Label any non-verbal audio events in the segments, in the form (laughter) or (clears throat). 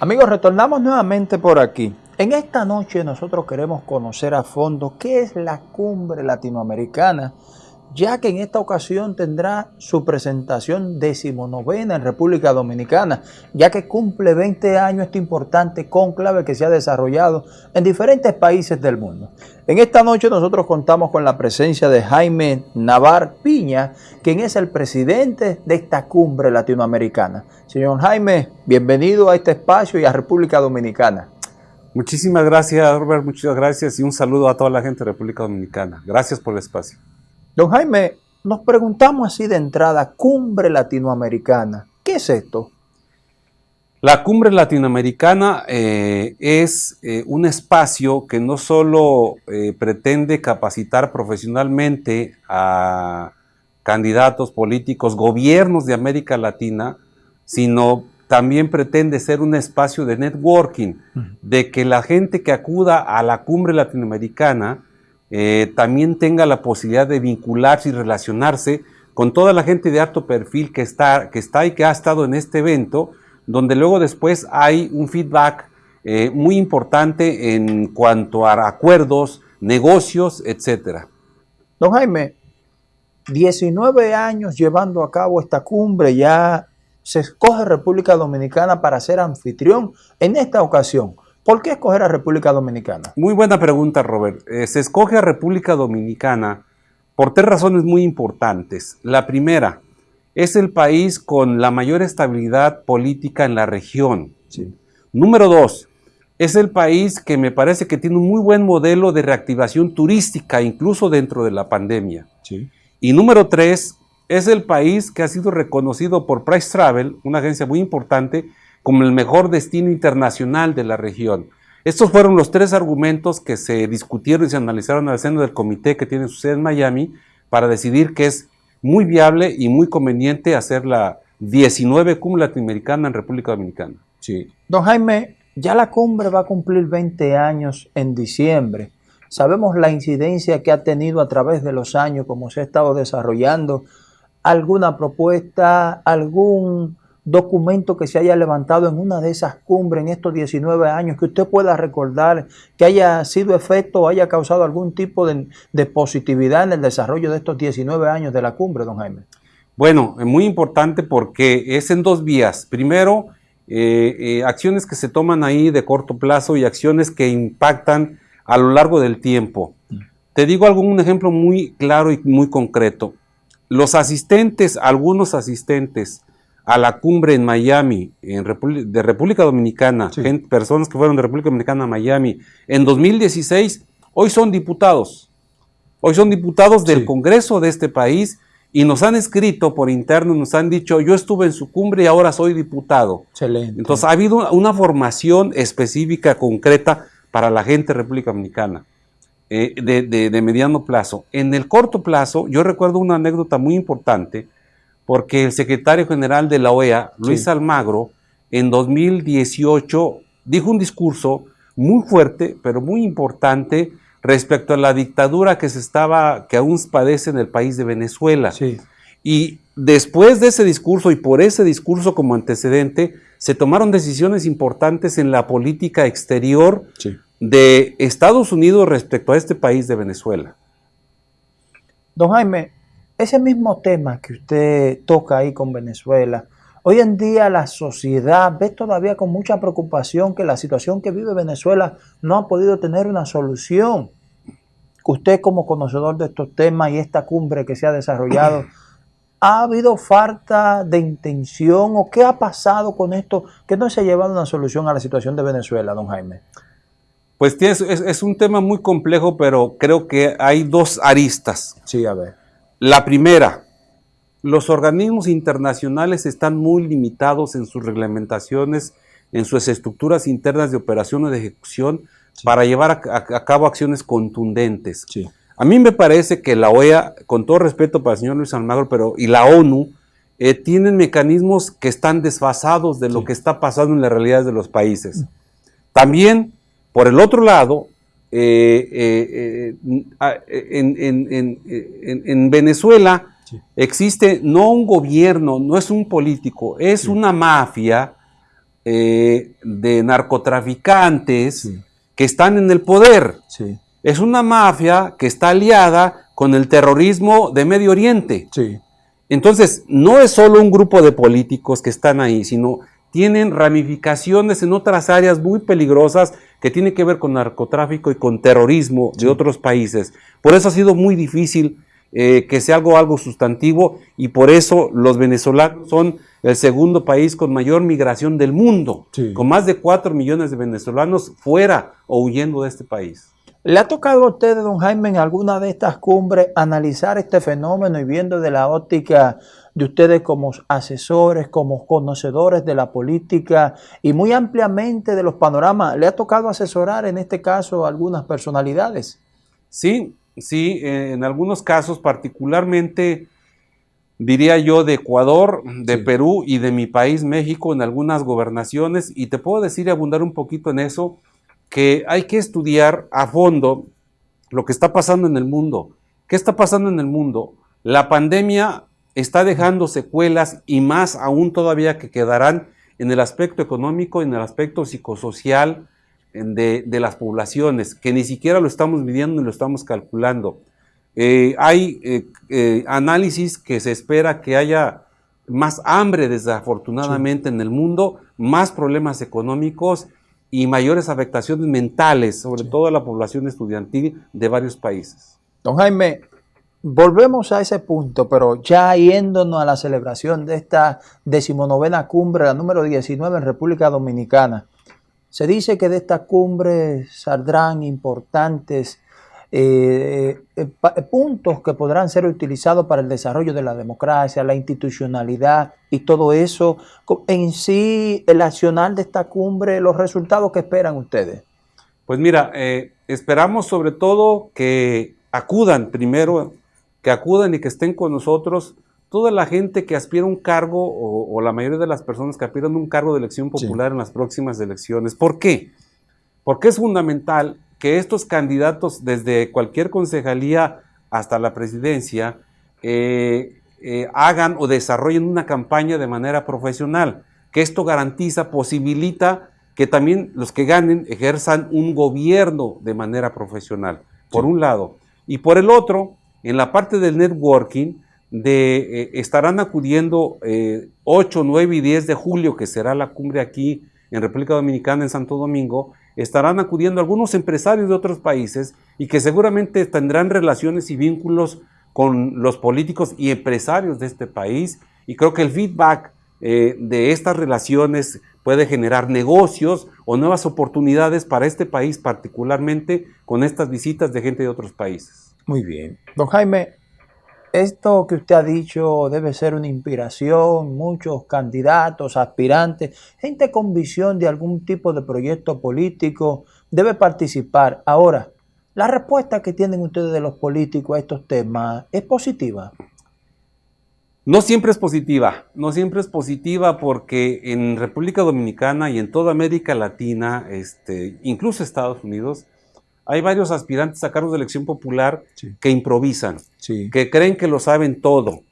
Amigos, retornamos nuevamente por aquí. En esta noche nosotros queremos conocer a fondo qué es la cumbre latinoamericana, ya que en esta ocasión tendrá su presentación decimonovena en República Dominicana, ya que cumple 20 años este importante conclave que se ha desarrollado en diferentes países del mundo. En esta noche nosotros contamos con la presencia de Jaime Navar Piña, quien es el presidente de esta cumbre latinoamericana. Señor Jaime, bienvenido a este espacio y a República Dominicana. Muchísimas gracias, Robert, muchas gracias y un saludo a toda la gente de República Dominicana. Gracias por el espacio. Don Jaime, nos preguntamos así de entrada, cumbre latinoamericana, ¿qué es esto? La cumbre latinoamericana eh, es eh, un espacio que no solo eh, pretende capacitar profesionalmente a candidatos políticos, gobiernos de América Latina, sino también pretende ser un espacio de networking, de que la gente que acuda a la cumbre latinoamericana también tenga la posibilidad de vincularse y relacionarse con toda la gente de alto perfil que está, que está y que ha estado en este evento, donde luego después hay un feedback eh, muy importante en cuanto a acuerdos, negocios, etcétera. Don Jaime, 19 años llevando a cabo esta cumbre, ya se escoge República Dominicana para ser anfitrión en esta ocasión. ¿Por qué escoger a República Dominicana? Muy buena pregunta, Robert. Eh, se escoge a República Dominicana por tres razones muy importantes. La primera, es el país con la mayor estabilidad política en la región. Número dos, es el país que me parece que tiene un muy buen modelo de reactivación turística, incluso dentro de la pandemia. Y número tres, es el país que ha sido reconocido por Price Travel, una agencia muy importante, como el mejor destino internacional de la región. Estos fueron los tres argumentos que se discutieron y se analizaron al seno del comité que tiene su sede en Miami para decidir que es muy viable y muy conveniente hacer la 19 cumbre latinoamericana en República Dominicana. Sí. Don Jaime, ya la cumbre va a cumplir 20 años en diciembre. Sabemos la incidencia que ha tenido a través de los años, como se ha estado desarrollando. ¿Alguna propuesta, algún documento que se haya levantado en una de esas cumbres en estos 19 años que usted pueda recordar que haya sido efecto o haya causado algún tipo de, positividad en el desarrollo de estos 19 años de la cumbre, don Jaime? Bueno, es muy importante porque es en dos vías. Primero, eh, eh, acciones que se toman ahí de corto plazo y acciones que impactan a lo largo del tiempo. Te digo algún ejemplo muy claro y muy concreto. Los asistentes, algunos asistentes a la cumbre en Miami, en de República Dominicana, personas que fueron de República Dominicana a Miami, en 2016, hoy son diputados. Hoy son diputados del Congreso de este país y nos han escrito por interno, nos han dicho, yo estuve en su cumbre y ahora soy diputado. Excelente. Entonces ha habido una formación específica, concreta para la gente de República Dominicana. Eh, de, de mediano plazo. En el corto plazo, yo recuerdo una anécdota muy importante porque el secretario general de la OEA, Luis Almagro, en 2018 dijo un discurso muy fuerte, pero muy importante respecto a la dictadura que se estaba, que aún padece en el país de Venezuela. Y después de ese discurso y por ese discurso como antecedente, se tomaron decisiones importantes en la política exterior de Estados Unidos respecto a este país de Venezuela. Don Jaime, ese mismo tema que usted toca ahí con Venezuela, hoy en día la sociedad ve todavía con mucha preocupación que la situación que vive Venezuela no ha podido tener una solución. Usted como conocedor de estos temas y esta cumbre que se ha desarrollado, (clears throat) ¿ha habido falta de intención o qué ha pasado con esto que no se ha llevado una solución a la situación de Venezuela, don Jaime? Pues es, es un tema muy complejo, pero creo que hay dos aristas. Sí, a ver. La primera, los organismos internacionales están muy limitados en sus reglamentaciones, en sus estructuras internas de operación o de ejecución para llevar a, cabo acciones contundentes. A mí me parece que la OEA, con todo respeto para el señor Luis Almagro, pero y la ONU, eh, tienen mecanismos que están desfasados de lo que está pasando en las realidades de los países. También, por el otro lado, eh, en, Venezuela existe no un gobierno, no es un político, es una mafia eh, de narcotraficantes que están en el poder. Es una mafia que está aliada con el terrorismo de Medio Oriente. Entonces, no es solo un grupo de políticos que están ahí, sino tienen ramificaciones en otras áreas muy peligrosas que tienen que ver con narcotráfico y con terrorismo de otros países. Por eso ha sido muy difícil eh, que sea algo, algo sustantivo y por eso los venezolanos son el segundo país con mayor migración del mundo, con más de 4 millones de venezolanos fuera o huyendo de este país. ¿Le ha tocado a usted, don Jaime, en alguna de estas cumbres analizar este fenómeno y viendo de la óptica de ustedes como asesores, como conocedores de la política y muy ampliamente de los panoramas? ¿Le ha tocado asesorar en este caso a algunas personalidades? Sí, sí, en algunos casos, particularmente diría yo de Ecuador, de Perú y de mi país, México, en algunas gobernaciones, y te puedo decir y abundar un poquito en eso, que hay que estudiar a fondo lo que está pasando en el mundo. ¿Qué está pasando en el mundo? La pandemia está dejando secuelas y más aún todavía que quedarán en el aspecto económico, en el aspecto psicosocial de, de las poblaciones, que ni siquiera lo estamos midiendo ni lo estamos calculando. Eh, hay eh, eh, análisis que se espera que haya más hambre desafortunadamente en el mundo, más problemas económicos y mayores afectaciones mentales, sobre todo a la población estudiantil de varios países. Don Jaime, volvemos a ese punto, pero ya yéndonos a la celebración de esta decimonovena cumbre, la número 19 en República Dominicana. Se dice que de esta cumbre saldrán importantes eh, eh, puntos que podrán ser utilizados para el desarrollo de la democracia, la institucionalidad y todo eso. En sí, el accionar de esta cumbre, los resultados que esperan ustedes. Pues mira, eh, esperamos sobre todo que acudan primero, que acudan y que estén con nosotros toda la gente que aspira a un cargo o, la mayoría de las personas que aspiran a un cargo de elección popular en las próximas elecciones. ¿Por qué? Porque es fundamental que estos candidatos, desde cualquier concejalía hasta la presidencia, eh, eh, hagan o desarrollen una campaña de manera profesional, que esto garantiza, posibilita que también los que ganen ejerzan un gobierno de manera profesional, por un lado. Y por el otro, en la parte del networking, de, eh, estarán acudiendo 8, 9 y 10 de julio, que será la cumbre aquí en República Dominicana, en Santo Domingo, estarán acudiendo algunos empresarios de otros países y que seguramente tendrán relaciones y vínculos con los políticos y empresarios de este país. Y creo que el feedback eh, de estas relaciones puede generar negocios o nuevas oportunidades para este país, particularmente con estas visitas de gente de otros países. Muy bien. Don Jaime, esto que usted ha dicho debe ser una inspiración, muchos candidatos, aspirantes, gente con visión de algún tipo de proyecto político debe participar. Ahora, la respuesta que tienen ustedes de los políticos a estos temas es positiva. No siempre es positiva, no siempre es positiva porque en República Dominicana y en toda América Latina, este, incluso Estados Unidos, hay varios aspirantes a cargos de elección popular que improvisan, que creen que lo saben todo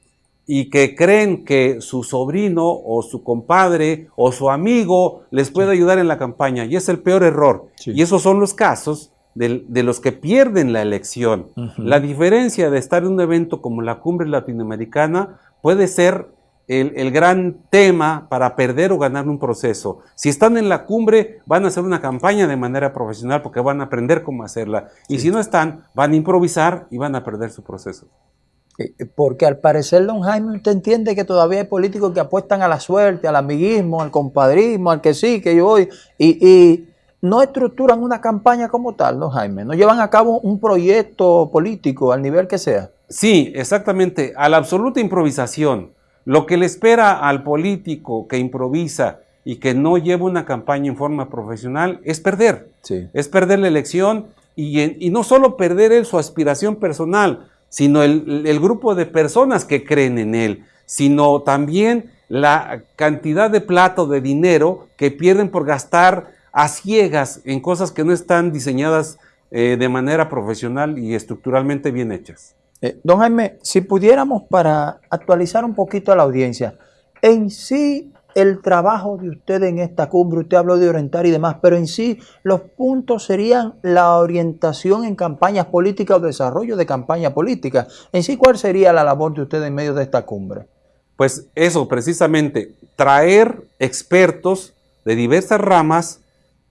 y que creen que su sobrino o su compadre o su amigo les puede ayudar en la campaña. Y es el peor error. Y esos son los casos de, los que pierden la elección. La diferencia de estar en un evento como la cumbre latinoamericana puede ser el, gran tema para perder o ganar un proceso. Si están en la cumbre, van a hacer una campaña de manera profesional porque van a aprender cómo hacerla. Y si no están, van a improvisar y van a perder su proceso. Eh, eh, porque al parecer, don Jaime, usted entiende que todavía hay políticos que apuestan a la suerte, al amiguismo, al compadrismo, al que sí, que yo voy, y, y no estructuran una campaña como tal, don Jaime, no llevan a cabo un proyecto político al nivel que sea. Sí, exactamente, a la absoluta improvisación. Lo que le espera al político que improvisa y que no lleva una campaña en forma profesional es perder. Es perder la elección y, no solo perder él su aspiración personal, sino el, el grupo de personas que creen en él, sino también la cantidad de plato de dinero que pierden por gastar a ciegas en cosas que no están diseñadas eh, de manera profesional y estructuralmente bien hechas. Eh, don Jaime, si pudiéramos para actualizar un poquito a la audiencia, en sí el trabajo de usted en esta cumbre, usted habló de orientar y demás, pero en sí los puntos serían la orientación en campañas políticas o desarrollo de campaña política. En sí, ¿cuál sería la labor de usted en medio de esta cumbre? Pues eso, precisamente, traer expertos de diversas ramas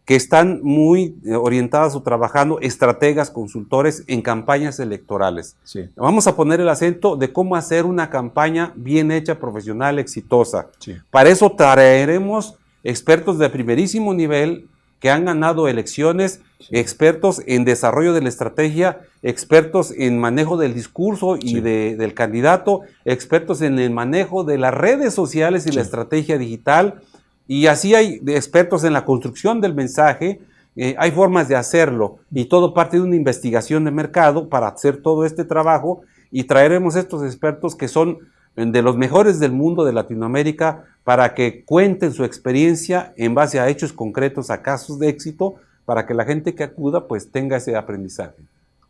que están muy eh, orientadas o trabajando estrategas, consultores en campañas electorales. Sí. Vamos a poner el acento de cómo hacer una campaña bien hecha, profesional, exitosa. Sí. Para eso traeremos expertos de primerísimo nivel que han ganado elecciones, expertos en desarrollo de la estrategia, expertos en manejo del discurso y de- del candidato, expertos en el manejo de las redes sociales y la estrategia digital, y así hay expertos en la construcción del mensaje, eh, hay formas de hacerlo y todo parte de una investigación de mercado para hacer todo este trabajo y traeremos estos expertos que son eh, de los mejores del mundo de Latinoamérica para que cuenten su experiencia en base a hechos concretos, a casos de éxito, para que la gente que acuda pues tenga ese aprendizaje.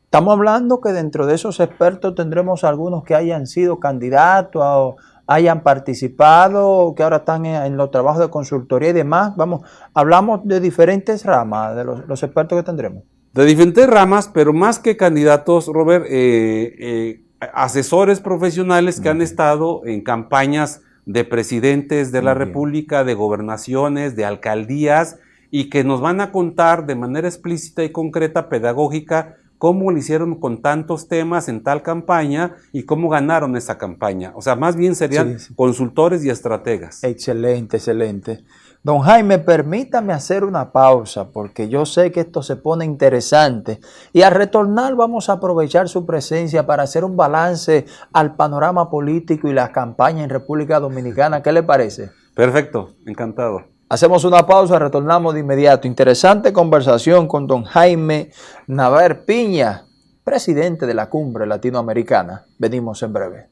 Estamos hablando que dentro de esos expertos tendremos algunos que hayan sido candidatos o hayan participado, que ahora están en, en los trabajos de consultoría y demás. Vamos, hablamos de diferentes ramas de los, los expertos que tendremos. De diferentes ramas, pero más que candidatos, Robert, eh, eh, asesores profesionales que han estado en campañas de presidentes de la. República, de gobernaciones, de alcaldías, y que nos van a contar de manera explícita y concreta, pedagógica, cómo lo hicieron con tantos temas en tal campaña y cómo ganaron esa campaña. O sea, más bien serían Sí, sí. consultores y estrategas. Excelente, excelente. Don Jaime, permítame hacer una pausa porque yo sé que esto se pone interesante y al retornar vamos a aprovechar su presencia para hacer un balance al panorama político y las campañas en República Dominicana. ¿Qué le parece? Perfecto, encantado. Hacemos una pausa, retornamos de inmediato. Interesante conversación con don Jaime Navar Piña, presidente de la Cumbre Latinoamericana. Venimos en breve.